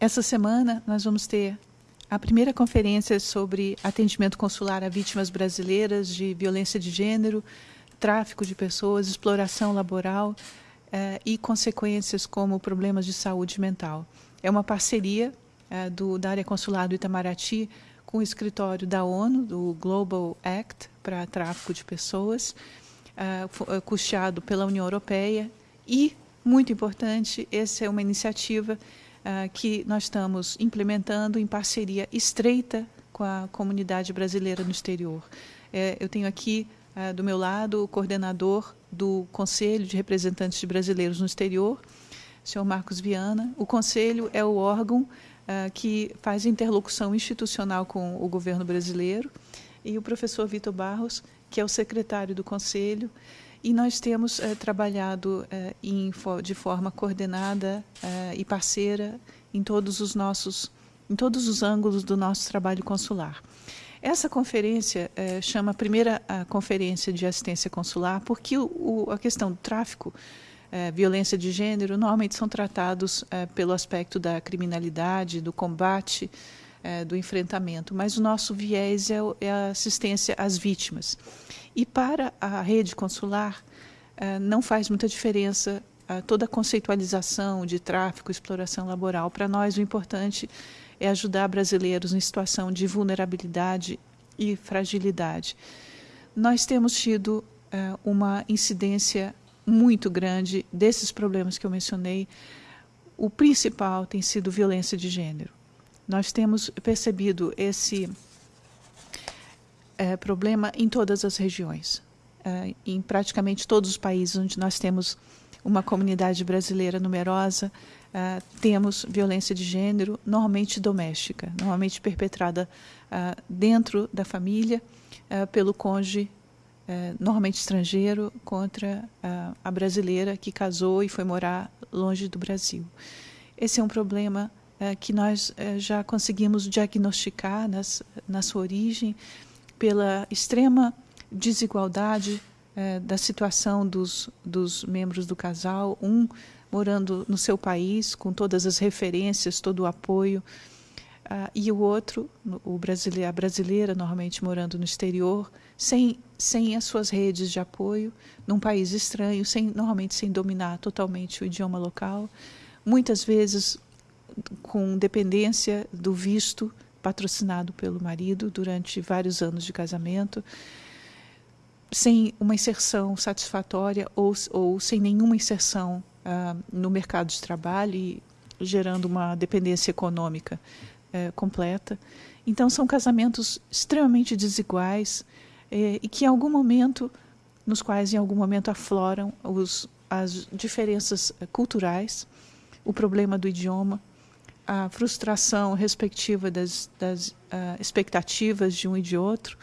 essa semana nós vamos ter a primeira conferência sobre atendimento consular a vítimas brasileiras de violência de gênero, tráfico de pessoas, exploração laboral eh, e consequências como problemas de saúde mental. É uma parceria eh, do, da área consular do Itamaraty com o escritório da ONU, do Global Act para tráfico de pessoas, uh, custeado pela União Europeia e, muito importante, essa é uma iniciativa uh, que nós estamos implementando em parceria estreita com a comunidade brasileira no exterior. É, eu tenho aqui uh, do meu lado o coordenador do Conselho de Representantes de Brasileiros no Exterior, senhor Marcos Viana. O Conselho é o órgão uh, que faz interlocução institucional com o governo brasileiro, e o professor Vitor Barros, que é o secretário do Conselho, e nós temos uh, trabalhado uh, em, de forma coordenada e parceira em todos os nossos, em todos os ângulos do nosso trabalho consular. Essa conferência chama a primeira conferência de assistência consular, porque o, o, a questão do tráfico violência de gênero normalmente são tratados pelo aspecto da criminalidade, do combate, do enfrentamento, mas o nosso viés é, é, a assistência às vítimas. E para a rede consular, é, não faz muita diferença é, toda a conceitualização de tráfico, exploração laboral. Para nós, o importante é ajudar brasileiros em situação de vulnerabilidade e fragilidade. Nós temos tido uma incidência muito grande desses problemas que eu mencionei, o principal tem sido violência de gênero. Nós temos percebido esse é, problema em todas as regiões, é, em praticamente todos os países onde nós temos uma comunidade brasileira numerosa, é, temos violência de gênero, normalmente doméstica, normalmente perpetrada é, dentro da família, é, pelo cônjuge normalmente estrangeiro, contra a, brasileira que casou e foi morar longe do Brasil. Esse é um problema que nós já conseguimos diagnosticar nas, na sua origem pela extrema desigualdade é, da situação dos, dos membros do casal, um morando no seu país, com todas as referências, todo o apoio, Uh, e o outro, o brasileiro, a brasileira, normalmente morando no exterior, sem, sem as suas redes de apoio, num país estranho, sem, normalmente sem dominar totalmente o idioma local, muitas vezes com dependência do visto patrocinado pelo marido durante vários anos de casamento, sem uma inserção satisfatória ou, ou sem nenhuma inserção uh, no mercado de trabalho e gerando uma dependência econômica é, completa. Então, são casamentos extremamente desiguais é, e que, em algum momento, nos quais, em algum momento, afloram os, as diferenças é, culturais, o problema do idioma, a frustração respectiva das, das uh, expectativas de um e de outro.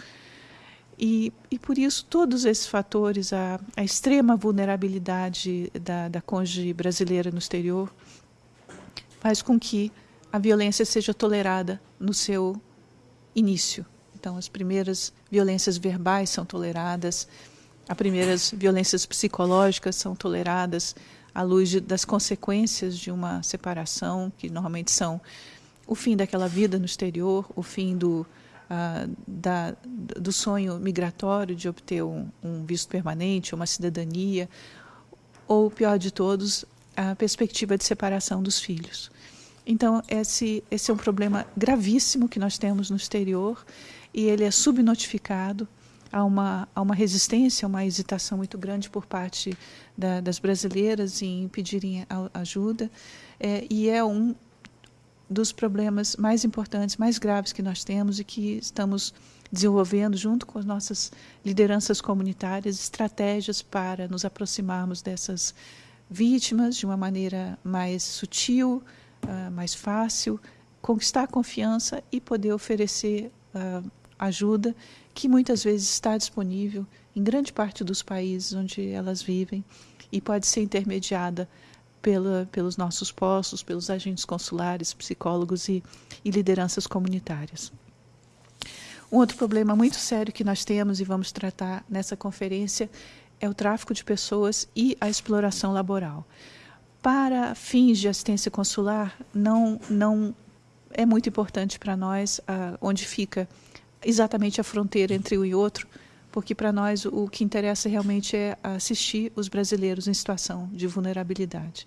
E, e por isso, todos esses fatores, a, a extrema vulnerabilidade da, da cônjuge brasileira no exterior, faz com que a violência seja tolerada no seu início. Então, as primeiras violências verbais são toleradas, as primeiras violências psicológicas são toleradas à luz de, das consequências de uma separação, que normalmente são o fim daquela vida no exterior, o fim do, uh, da, do sonho migratório de obter um, um visto permanente, uma cidadania, ou, pior de todos, a perspectiva de separação dos filhos. Então, esse, esse é um problema gravíssimo que nós temos no exterior e ele é subnotificado. Há uma, há uma resistência, uma hesitação muito grande por parte da, das brasileiras em pedirem ajuda. É, e é um dos problemas mais importantes, mais graves que nós temos e que estamos desenvolvendo junto com as nossas lideranças comunitárias estratégias para nos aproximarmos dessas vítimas de uma maneira mais sutil, uh, mais fácil, conquistar a confiança e poder oferecer uh, ajuda que muitas vezes está disponível em grande parte dos países onde elas vivem e pode ser intermediada pela, pelos nossos postos, pelos agentes consulares, psicólogos e, e lideranças comunitárias. Um outro problema muito sério que nós temos e vamos tratar nessa conferência é o tráfico de pessoas e a exploração laboral para fins de assistência consular, não, não é muito importante para nós uh, onde fica exatamente a fronteira entre um e outro, porque para nós o que interessa realmente é assistir os brasileiros em situação de vulnerabilidade.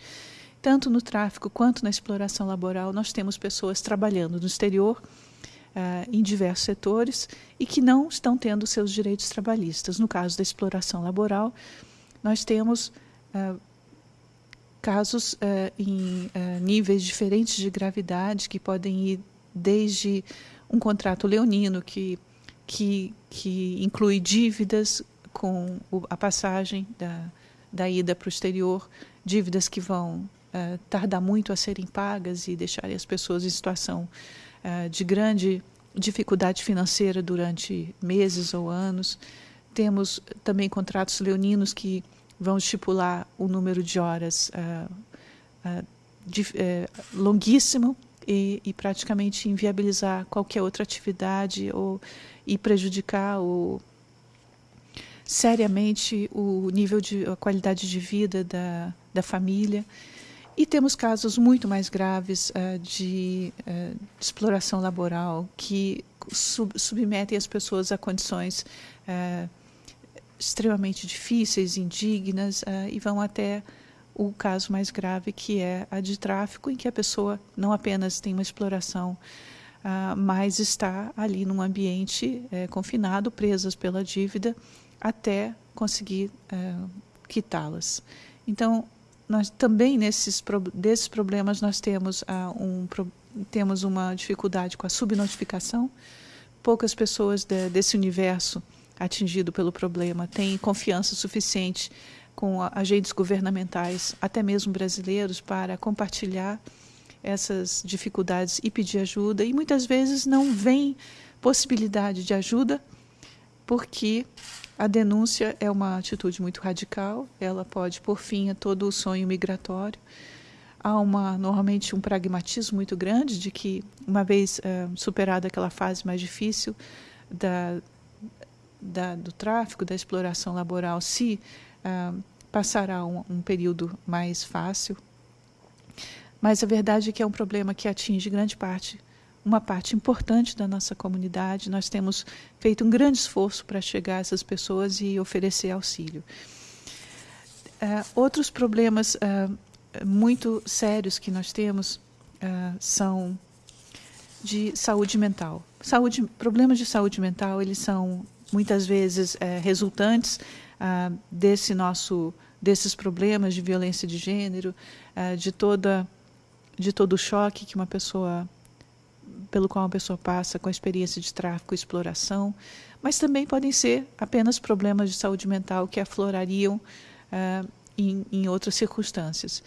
Tanto no tráfico quanto na exploração laboral, nós temos pessoas trabalhando no exterior, uh, em diversos setores, e que não estão tendo seus direitos trabalhistas. No caso da exploração laboral, nós temos uh, casos uh, em níveis diferentes de gravidade, que podem ir desde um contrato leonino, que, que, que inclui dívidas com a passagem da, da ida para o exterior, dívidas que vão uh, tardar muito a serem pagas e deixarem as pessoas em situação uh, de grande dificuldade financeira durante meses ou anos. Temos também contratos leoninos que vão estipular o número de horas uh, de, eh, longuíssimo e, e, praticamente inviabilizar qualquer outra atividade ou, e prejudicar o, seriamente o nível de a qualidade de vida da, da família. E temos casos muito mais graves uh, de, uh, de, exploração laboral que sub, submetem as pessoas a condições uh, extremamente difíceis, indignas e vão até o caso mais grave que é a de tráfico, em que a pessoa não apenas tem uma exploração, mas está ali num ambiente confinado, presas pela dívida, até conseguir quitá-las. Então, nós também nesses desses problemas nós temos uh, um temos uma dificuldade com a subnotificação. Poucas pessoas de, desse universo atingido pelo problema têm confiança suficiente com agentes governamentais, até mesmo brasileiros, para compartilhar essas dificuldades e pedir ajuda. E muitas vezes não vem possibilidade de ajuda porque a denúncia é uma atitude muito radical, ela pode pôr fim a todo o sonho migratório. Há uma, normalmente um pragmatismo muito grande de que, uma vez uh, superada aquela fase mais difícil da, da, do tráfico, da exploração laboral, se uh, passará um, um período mais fácil. Mas a verdade é que é um problema que atinge grande parte uma parte importante da nossa comunidade. Nós temos feito um grande esforço para chegar a essas pessoas e oferecer auxílio. Uh, outros problemas uh, muito sérios que nós temos uh, são de saúde mental. Saúde, problemas de saúde mental, eles são muitas vezes eh, resultantes desse nosso, desses problemas de violência de gênero, de toda de todo o choque que uma pessoa pelo qual uma pessoa passa com a experiência de tráfico e exploração, mas também podem ser apenas problemas de saúde mental que aflorariam uh, em, em, outras circunstâncias.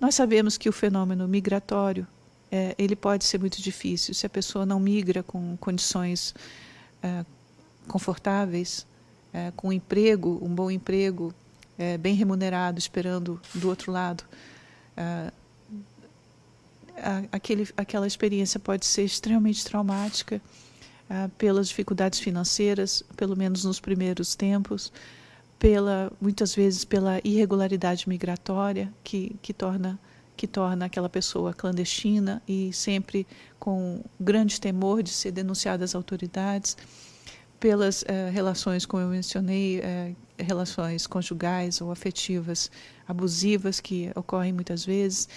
Nós sabemos que o fenômeno migratório é, ele pode ser muito difícil se a pessoa não migra com condições uh, confortáveis, uh, com um emprego, um bom emprego, bem remunerado, esperando do outro lado. Aquele, aquela experiência pode ser extremamente traumática uh, pelas dificuldades financeiras, pelo menos nos primeiros tempos, pela muitas vezes pela irregularidade migratória que, que torna que torna aquela pessoa clandestina e sempre com grande temor de ser denunciada às autoridades, pelas uh, relações, como eu mencionei, uh, relações conjugais ou afetivas abusivas que ocorrem muitas vezes,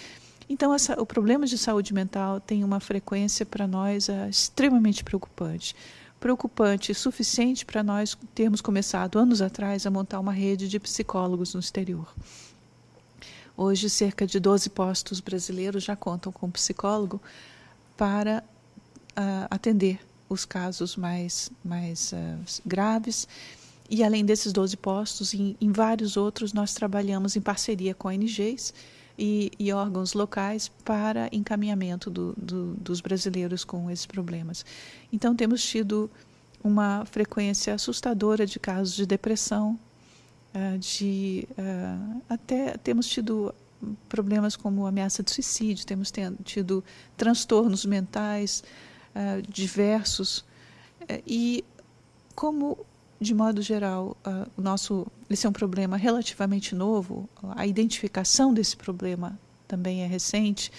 então, essa, o problema de saúde mental tem uma frequência para nós é, extremamente preocupante. Preocupante, suficiente para nós termos começado anos atrás a montar uma rede de psicólogos no exterior. Hoje, cerca de 12 postos brasileiros já contam com psicólogo para uh, atender os casos mais, mais uh, graves. E além desses 12 postos, em, em vários outros, nós trabalhamos em parceria com ONGs e, e órgãos locais para encaminhamento do, do, dos brasileiros com esses problemas. Então, temos tido uma frequência assustadora de casos de depressão, uh, de uh, até temos tido problemas como ameaça de suicídio, temos tido transtornos mentais uh, diversos e como de modo geral, uh, o nosso, esse é um problema relativamente novo, a identificação desse problema também é recente,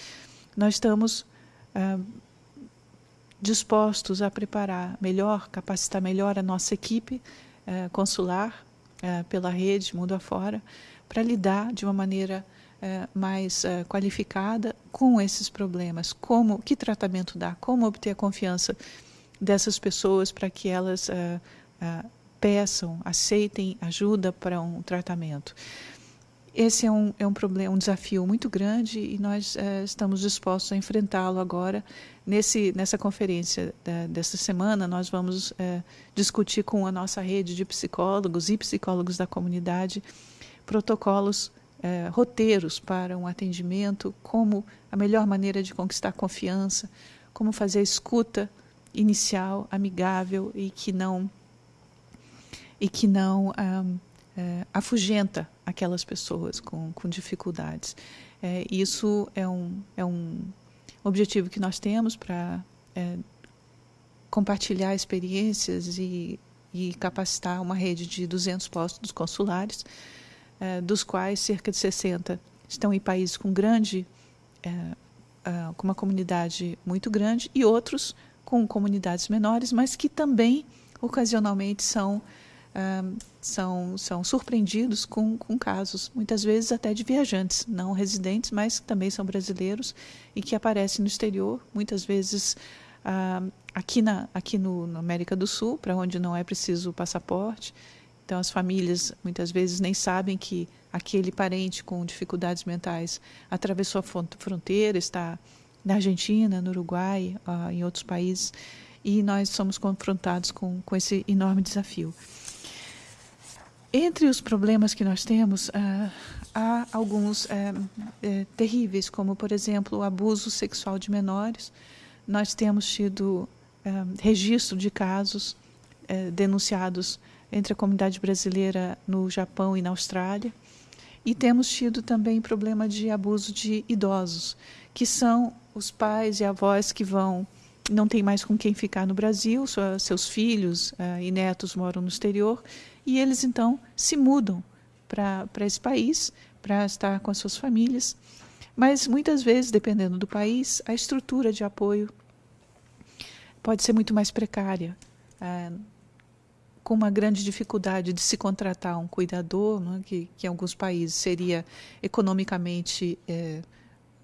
nós estamos ah, dispostos a preparar melhor, capacitar melhor a nossa equipe ah, consular ah, pela rede, mundo afora, para lidar de uma maneira mais qualificada com esses problemas. Como, que tratamento dar? Como obter a confiança dessas pessoas para que elas peçam, aceitem ajuda para um tratamento. Esse é um, é um problema, um desafio muito grande e nós estamos dispostos a enfrentá-lo agora. Nesse, nessa conferência desta semana, nós vamos discutir com a nossa rede de psicólogos e psicólogos da comunidade protocolos, é, roteiros para um atendimento, como a melhor maneira de conquistar confiança, como fazer a escuta inicial, amigável e que não e que não é, afugenta aquelas pessoas com, com dificuldades. É, isso é um, é um objetivo que nós temos para é, compartilhar experiências e, e, capacitar uma rede de 200 postos consulares, dos quais cerca de 60 estão em países com grande, é, é, com uma comunidade muito grande e outros com comunidades menores, mas que também ocasionalmente são são, são surpreendidos com, com casos, muitas vezes até de viajantes, não residentes, mas que também são brasileiros e que aparecem no exterior, muitas vezes aqui, na, aqui no, América do Sul, para onde não é preciso passaporte. Então, as famílias muitas vezes nem sabem que aquele parente com dificuldades mentais atravessou a fronteira, está na Argentina, no Uruguai, uh, em outros países, e nós somos confrontados com, com esse enorme desafio. Entre os problemas que nós temos, uh, há alguns uh, uh, terríveis, como, por exemplo, o abuso sexual de menores. Nós temos tido registro de casos denunciados entre a comunidade brasileira no Japão e na Austrália. E temos tido também problema de abuso de idosos, que são os pais e avós que vão não tem mais com quem ficar no Brasil, seus filhos uh, e netos moram no exterior, e eles então se mudam para esse país para estar com as suas famílias. Mas muitas vezes, dependendo do país, a estrutura de apoio pode ser muito mais precária, uh, com uma grande dificuldade de se contratar um cuidador, né, que, que em alguns países seria economicamente eh,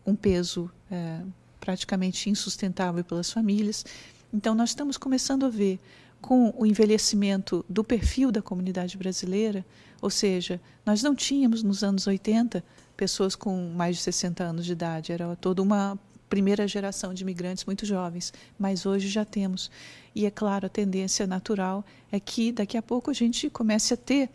um peso eh, praticamente insustentável pelas famílias. Então, nós estamos começando a ver, com o envelhecimento do perfil da comunidade brasileira, ou seja, nós não tínhamos nos anos 80 pessoas com mais de 60 anos de idade, era toda uma primeira geração de imigrantes muito jovens, mas hoje já temos. E é claro, a tendência natural é que daqui a pouco a gente comece a ter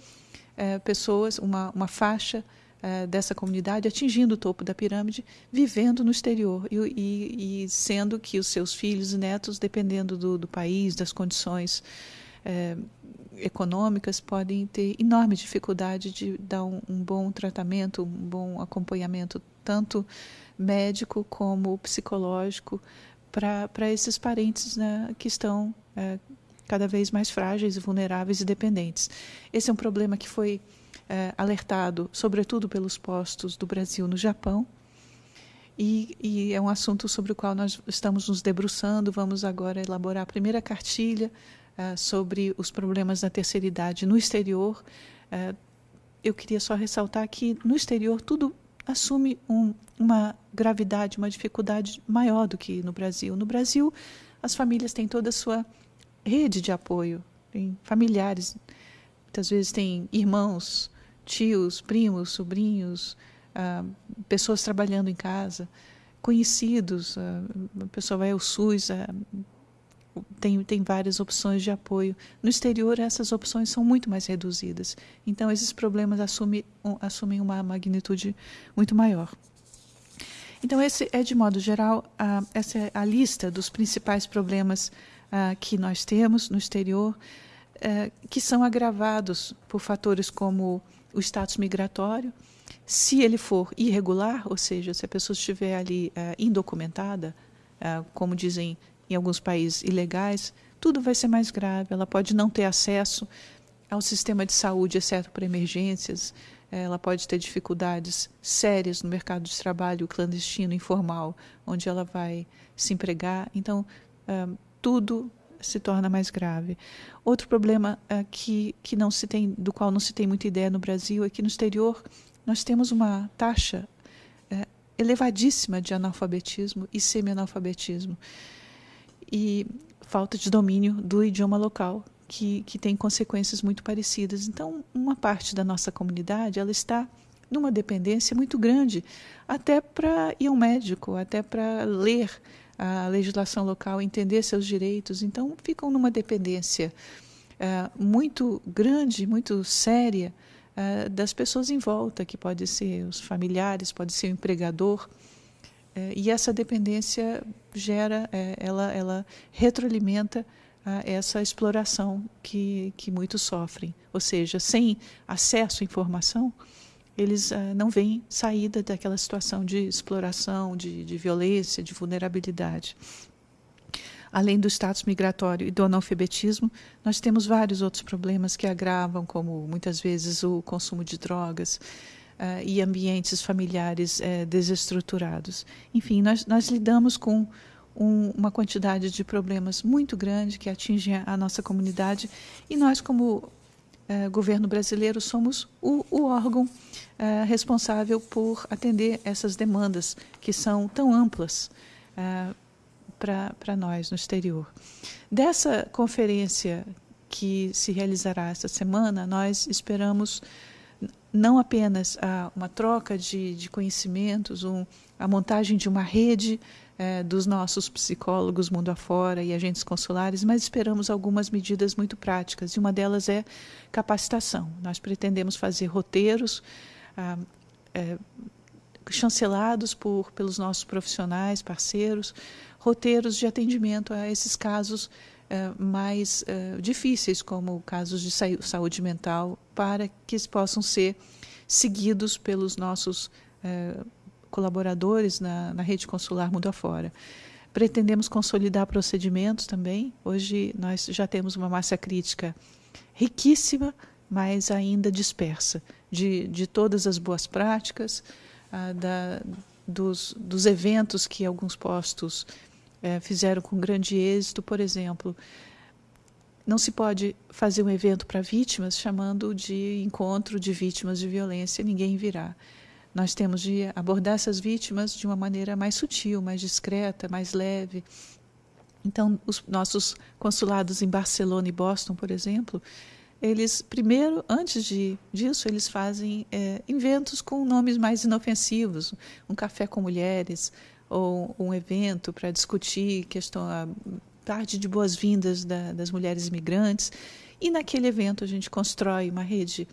é, pessoas, uma, uma faixa uh, dessa comunidade atingindo o topo da pirâmide, vivendo no exterior e, e, e sendo que os seus filhos e netos, dependendo do, do país, das condições uh, econômicas, podem ter enorme dificuldade de dar um, um bom tratamento, um bom acompanhamento, tanto médico como psicológico, para esses parentes né, que estão é, cada vez mais frágeis, vulneráveis e dependentes. Esse é um problema que foi é, alertado, sobretudo pelos postos do Brasil no Japão, e, e, é um assunto sobre o qual nós estamos nos debruçando. Vamos agora elaborar a primeira cartilha uh, sobre os problemas da terceira idade no exterior. Uh, eu queria só ressaltar que no exterior tudo assume um, uma gravidade, uma dificuldade maior do que no Brasil. No Brasil, as famílias têm toda a sua rede de apoio, tem familiares, muitas vezes têm irmãos, tios, primos, sobrinhos, ah, pessoas trabalhando em casa, conhecidos, ah, a pessoa vai ao SUS, ah, tem, tem várias opções de apoio. No exterior, essas opções são muito mais reduzidas. Então, esses problemas assumem, um, assumem uma magnitude muito maior. Então, esse é, de modo geral, a, essa é a lista dos principais problemas que nós temos no exterior, eh, que são agravados por fatores como o status migratório. Se ele for irregular, ou seja, se a pessoa estiver ali uh, indocumentada, uh, como dizem em alguns países ilegais, tudo vai ser mais grave. Ela pode não ter acesso ao sistema de saúde, exceto para emergências. ela pode ter dificuldades sérias no mercado de trabalho clandestino, informal, onde ela vai se empregar. Então, uh, tudo se torna mais grave. Outro problema uh, que, que não se tem, do qual não se tem muita ideia no Brasil é que no exterior nós temos uma taxa uh, elevadíssima de analfabetismo e semi-analfabetismo e falta de domínio do idioma local que, que tem consequências muito parecidas. Então, uma parte da nossa comunidade ela está numa dependência muito grande, até para ir ao médico, até para ler a legislação local, entender seus direitos. Então, ficam numa dependência uh, muito grande, muito séria uh, das pessoas em volta, que pode ser os familiares, pode ser o empregador. Uh, e essa dependência gera, ela, ela retroalimenta a essa exploração que, que muitos sofrem. Ou seja, sem acesso à informação, eles uh, não veem saída daquela situação de exploração, de, de violência, de vulnerabilidade. Além do status migratório e do analfabetismo, nós temos vários outros problemas que agravam, como muitas vezes o consumo de drogas uh, e ambientes familiares uh, desestruturados. Enfim, nós, nós lidamos com um, uma quantidade de problemas muito grande que atingem a nossa comunidade e nós, como eh, governo brasileiro, somos o, o órgão eh, responsável por atender essas demandas que são tão amplas para nós no exterior. Dessa conferência que se realizará esta semana, nós esperamos não apenas a, uma troca de, de conhecimentos, um, a montagem de uma rede é, dos nossos psicólogos mundo afora e agentes consulares, mas esperamos algumas medidas muito práticas, e uma delas é capacitação. Nós pretendemos fazer roteiros ah, é, chancelados por, pelos nossos profissionais, parceiros, roteiros de atendimento a esses casos é, mais difíceis, como casos de saúde mental, para que possam ser seguidos pelos nossos é, colaboradores na, na rede consular mundo afora. Pretendemos consolidar procedimentos também. Hoje nós já temos uma massa crítica riquíssima, mas ainda dispersa, de, de todas as boas práticas, ah, da, dos, dos eventos que alguns postos eh, fizeram com grande êxito. Por exemplo, não se pode fazer um evento para vítimas chamando de encontro de vítimas de violência, ninguém virá. Nós temos de abordar essas vítimas de uma maneira mais sutil, mais discreta, mais leve. Então, os nossos consulados em Barcelona e Boston, por exemplo, eles primeiro, antes de, disso, eles fazem é, eventos com nomes mais inofensivos, um café com mulheres ou um evento para discutir questão tarde de boas-vindas da, das mulheres imigrantes. E naquele evento a gente constrói uma rede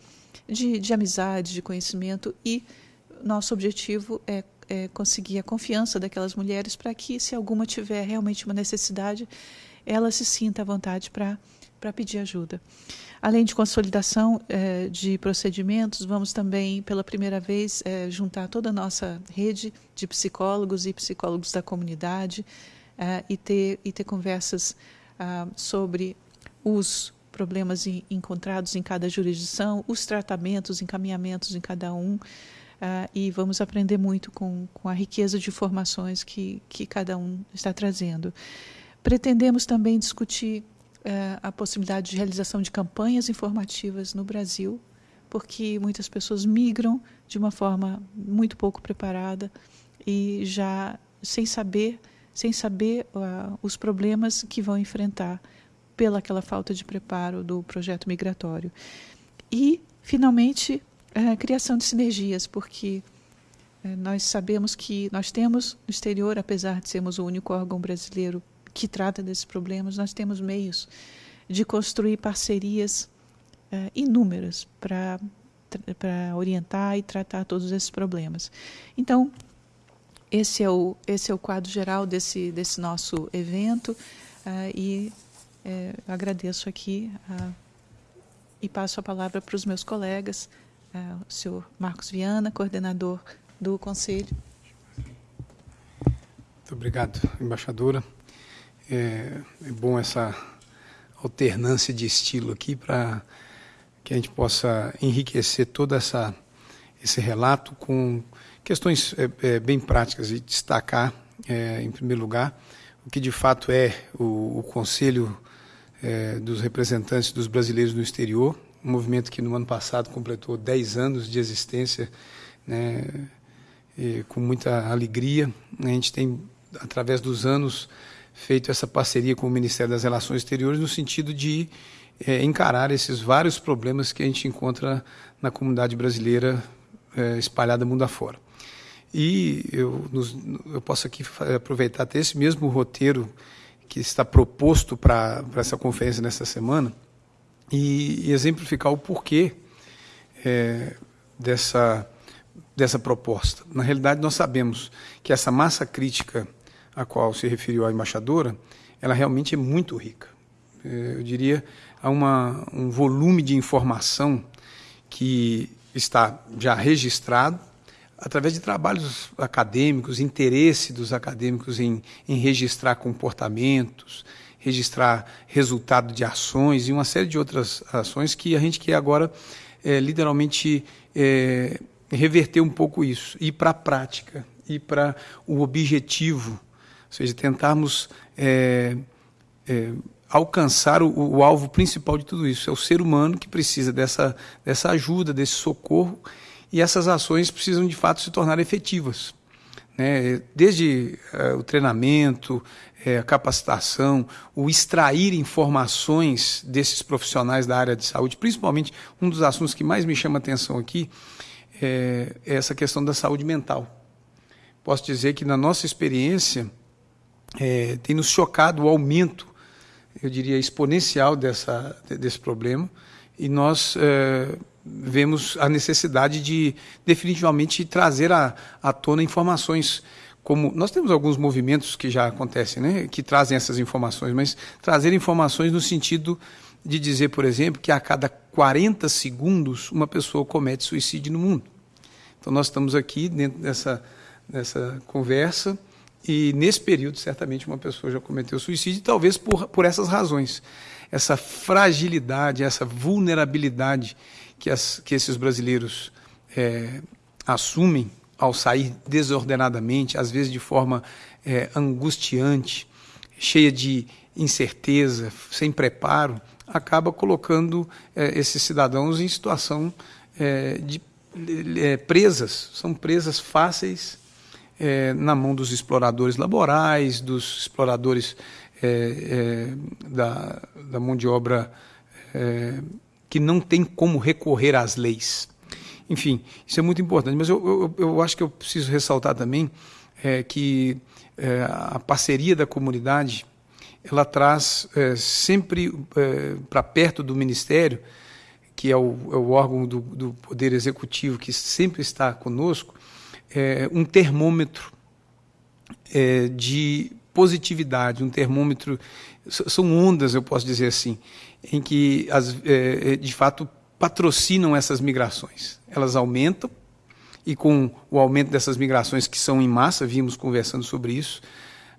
de, de amizade, de conhecimento e nosso objetivo é, é conseguir a confiança daquelas mulheres para que, se alguma tiver realmente uma necessidade, ela se sinta à vontade para para pedir ajuda. Além de consolidação eh, de procedimentos, vamos também, pela primeira vez, eh, juntar toda a nossa rede de psicólogos e psicólogos da comunidade eh, e, ter, e ter conversas ah, sobre os problemas encontrados em cada jurisdição, os tratamentos, encaminhamentos em cada um, Uh, e vamos aprender muito com, com a riqueza de informações que, que cada um está trazendo. Pretendemos também discutir uh, a possibilidade de realização de campanhas informativas no Brasil, porque muitas pessoas migram de uma forma muito pouco preparada e já sem saber, sem saber uh, os problemas que vão enfrentar pela aquela falta de preparo do projeto migratório. E, finalmente, a criação de sinergias, porque é, nós sabemos que nós temos no exterior, apesar de sermos o único órgão brasileiro que trata desses problemas, nós temos meios de construir parcerias é, inúmeras para orientar e tratar todos esses problemas. Então, esse é o esse é o quadro geral desse desse nosso evento uh, e uh, agradeço aqui uh, e passo a palavra para os meus colegas é, o senhor Marcos Viana, coordenador do Conselho. Muito obrigado, embaixadora. É, é bom essa alternância de estilo aqui para que a gente possa enriquecer toda essa esse relato com questões é, é, bem práticas e destacar, é, em primeiro lugar, o que de fato é o, o Conselho é, dos Representantes dos Brasileiros no Exterior, um movimento que no ano passado completou 10 anos de existência, né, com muita alegria. A gente tem, através dos anos, feito essa parceria com o Ministério das Relações Exteriores no sentido de é, encarar esses vários problemas que a gente encontra na comunidade brasileira é, espalhada mundo afora. E eu, nos, eu posso aqui aproveitar até esse mesmo roteiro que está proposto para essa conferência nesta semana e, e exemplificar o porquê é, dessa, dessa proposta. Na realidade, nós sabemos que essa massa crítica a qual se referiu a embaixadora, ela realmente é muito rica. É, eu diria, há uma, um volume de informação que está já registrado através de trabalhos acadêmicos, interesse dos acadêmicos em, em registrar comportamentos, registrar resultado de ações e uma série de outras ações que a gente quer agora é, literalmente é, reverter um pouco isso, ir para a prática, ir para o objetivo, ou seja, tentarmos é, alcançar o, o, alvo principal de tudo isso. É o ser humano que precisa dessa, dessa ajuda, desse socorro, e essas ações precisam de fato se tornar efetivas. Né? Desde uh, o treinamento, uh, a capacitação, o extrair informações desses profissionais da área de saúde, principalmente um dos assuntos que mais me chama atenção aqui é, é essa questão da saúde mental. Posso dizer que na nossa experiência é, tem nos chocado o aumento eu diria, exponencial dessa, desse problema e nós é, vemos a necessidade de definitivamente trazer à, à tona informações como nós temos alguns movimentos que já acontecem, né, que trazem essas informações, mas trazer informações no sentido de dizer, por exemplo, que a cada 40 segundos uma pessoa comete suicídio no mundo. Então nós estamos aqui dentro dessa, dessa conversa e nesse período, certamente, uma pessoa já cometeu suicídio, talvez por, por essas razões. Essa fragilidade, essa vulnerabilidade que, as, que esses brasileiros é, assumem ao sair desordenadamente, às vezes de forma é, angustiante, cheia de incerteza, sem preparo, acaba colocando é, esses cidadãos em situação é, de é, presas, são presas fáceis é, na mão dos exploradores laborais, dos exploradores é, é, da, da, mão de obra é, que não tem como recorrer às leis. Enfim, isso é muito importante, mas eu, eu, eu acho que eu preciso ressaltar também é, que é, a parceria da comunidade ela traz sempre para perto do Ministério, que é o, é o órgão do, do Poder Executivo que sempre está conosco, é, um termômetro é, de positividade, um termômetro, são ondas, eu posso dizer assim, em que, as, é, é, de fato, patrocinam essas migrações. Elas aumentam, e com o aumento dessas migrações que são em massa, vimos conversando sobre isso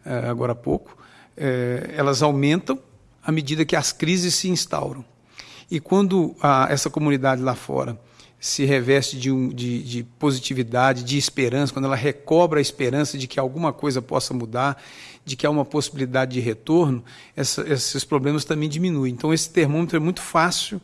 é, agora há pouco, é, elas aumentam à medida que as crises se instauram. E quando a, essa comunidade lá fora se reveste de, um, de, de, positividade, de esperança, quando ela recobra a esperança de que alguma coisa possa mudar, de que há uma possibilidade de retorno, essa, esses problemas também diminuem. Então, esse termômetro é muito fácil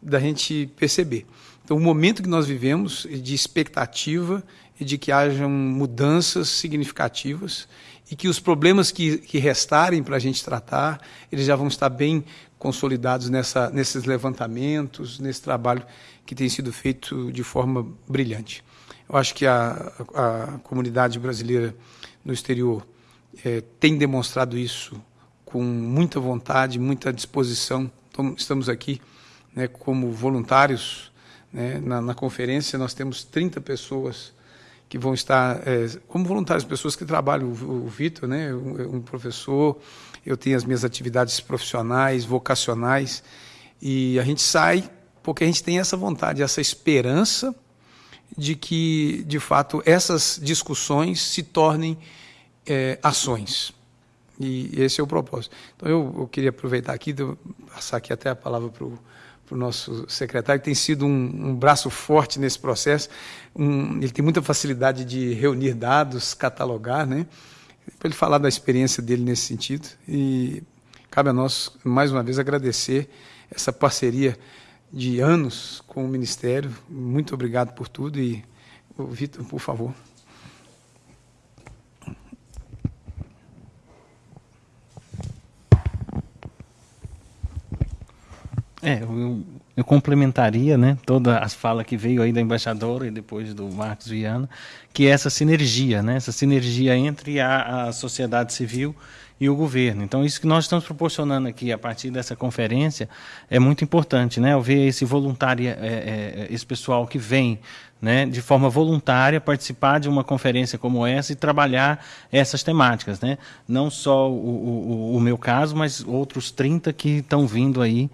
da gente perceber. Então, o momento que nós vivemos de expectativa e de que hajam mudanças significativas e que os problemas que, que restarem para a gente tratar, eles já vão estar bem consolidados nessa, nesses levantamentos, nesse trabalho que tem sido feito de forma brilhante. Eu acho que a, a comunidade brasileira no exterior é, tem demonstrado isso com muita vontade, muita disposição. Então, estamos aqui né, como voluntários. Né, na, na, conferência nós temos 30 pessoas que vão estar é, como voluntários, pessoas que trabalham. O, o Vitor, né, um, um professor, eu tenho as minhas atividades profissionais, vocacionais, e a gente sai porque a gente tem essa vontade, essa esperança de que, de fato, essas discussões se tornem é, ações. E esse é o propósito. Então, eu, eu queria aproveitar aqui, passar aqui até a palavra para o para o nosso secretário, que tem sido um, um braço forte nesse processo. Um, ele tem muita facilidade de reunir dados, catalogar, né? Para ele falar da experiência dele nesse sentido. E cabe a nós, mais uma vez, agradecer essa parceria de anos com o Ministério. Muito obrigado por tudo e, Vitor, por favor. É, eu, eu complementaria né, toda as fala que veio aí da embaixadora e depois do Marcos Viana, que é essa sinergia, né, essa sinergia entre a, a sociedade civil e o governo. Então, isso que nós estamos proporcionando aqui a partir dessa conferência é muito importante, né? Eu ver esse voluntário, é, é, esse pessoal que vem né, de forma voluntária, participar de uma conferência como essa e trabalhar essas temáticas. Né? Não só o, o, o meu caso, mas outros 30 que estão vindo aí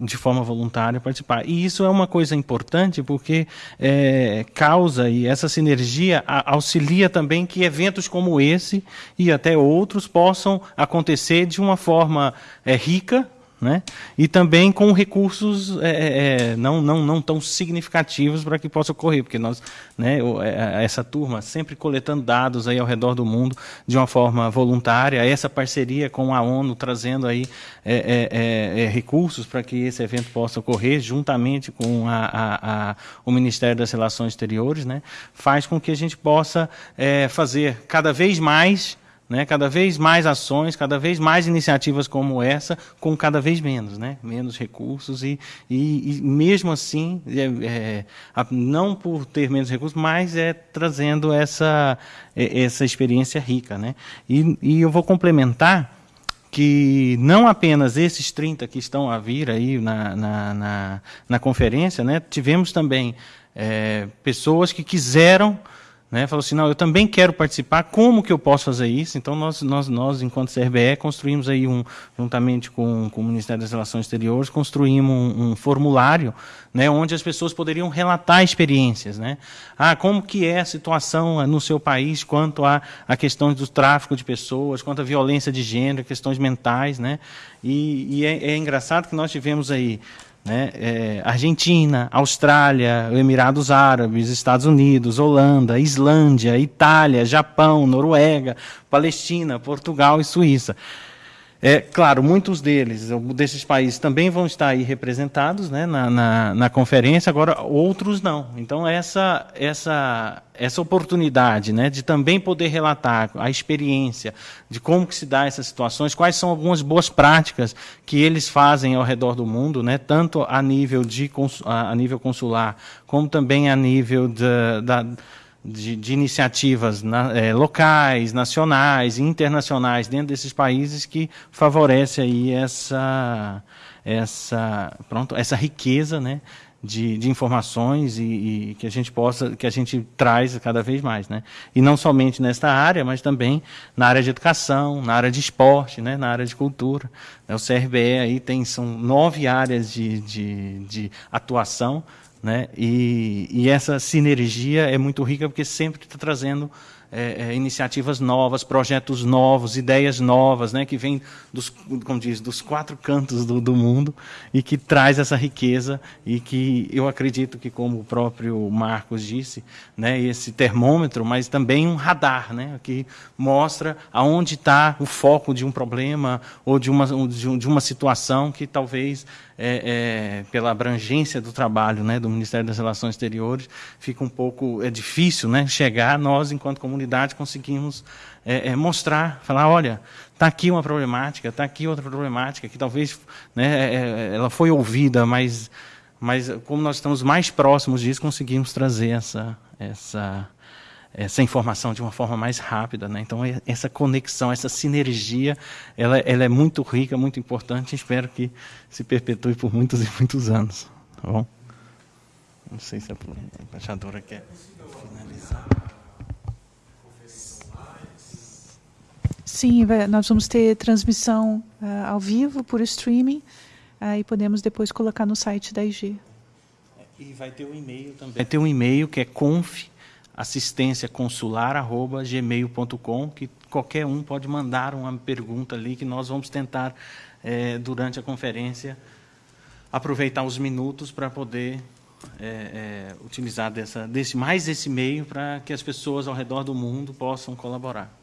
de forma voluntária participar. E isso é uma coisa importante porque é, causa e essa sinergia auxilia também que eventos como esse e até outros possam acontecer de uma forma é, rica, né? e também com recursos é, é, é, não, não, não tão significativos para que possa ocorrer, porque nós, né, é, essa turma sempre coletando dados aí ao redor do mundo de uma forma voluntária, essa parceria com a ONU trazendo aí é, é, recursos para que esse evento possa ocorrer, juntamente com a, a, a, o Ministério das Relações Exteriores, né, faz com que a gente possa fazer cada vez mais né? Cada vez mais ações, cada vez mais iniciativas como essa, com cada vez menos, né? menos recursos e, e, e mesmo assim, é, é, não por ter menos recursos, mas é trazendo essa, é, essa experiência rica. Né? E, e eu vou complementar que não apenas esses 30 que estão a vir aí na, na, na, na conferência, né? tivemos também é, pessoas que quiseram né, falou assim, não, eu também quero participar, como que eu posso fazer isso? Então, nós, nós, nós enquanto CRBE, construímos aí, um, juntamente com, com o Ministério das Relações Exteriores, construímos um, um formulário né, onde as pessoas poderiam relatar experiências. Né? Ah, como que é a situação no seu país quanto à a, a questão do tráfico de pessoas, quanto à violência de gênero, questões mentais. Né? E, e é, é engraçado que nós tivemos aí né? É, Argentina, Austrália, Emirados Árabes, Estados Unidos, Holanda, Islândia, Itália, Japão, Noruega, Palestina, Portugal e Suíça. É, claro, muitos deles, desses países, também vão estar aí representados né, na, na, na, conferência, agora outros não. Então, essa, essa, essa oportunidade né, de também poder relatar a experiência de como que se dá essas situações, quais são algumas boas práticas que eles fazem ao redor do mundo, né, tanto a nível, de, a nível consular, como também a nível de, da de, de iniciativas na, é, locais, nacionais e internacionais dentro desses países que favorece aí essa, essa, pronto, essa riqueza né, de, de informações e, e, que a gente possa, que a gente traz cada vez mais. Né? E não somente nesta área, mas também na área de educação, na área de esporte, né, na área de cultura. O CRBE aí tem, são nove áreas de, de, de atuação, né? E, e essa sinergia é muito rica porque sempre está trazendo é, é, iniciativas novas, projetos novos, ideias novas, né, que vêm dos, como diz, dos quatro cantos do, do, mundo e que traz essa riqueza e que eu acredito que, como o próprio Marcos disse, né, esse termômetro, mas também um radar, né, que mostra aonde está o foco de um problema ou de uma, de uma situação que talvez é, é, pela abrangência do trabalho né, do Ministério das Relações Exteriores, fica um pouco é difícil né, chegar, nós, enquanto comunidade, conseguimos é, é, mostrar, falar, olha, está aqui uma problemática, está aqui outra problemática, que talvez né, é, é, ela foi ouvida, mas, mas como nós estamos mais próximos disso, conseguimos trazer essa, essa, essa informação de uma forma mais rápida. Né? Então, essa conexão, essa sinergia, ela, ela é muito rica, muito importante. Espero que se perpetue por muitos e muitos anos. Tá bom? Não sei se a embaixadora quer finalizar. Sim, nós vamos ter transmissão uh, ao vivo por streaming uh, e podemos depois colocar no site da IG. E vai ter um e-mail também. Vai ter um e-mail que é conf assistência consular@gmail.com que qualquer um pode mandar uma pergunta ali que nós vamos tentar é, durante a conferência aproveitar os minutos para poder é, é, utilizar dessa, desse, mais esse meio para que as pessoas ao redor do mundo possam colaborar.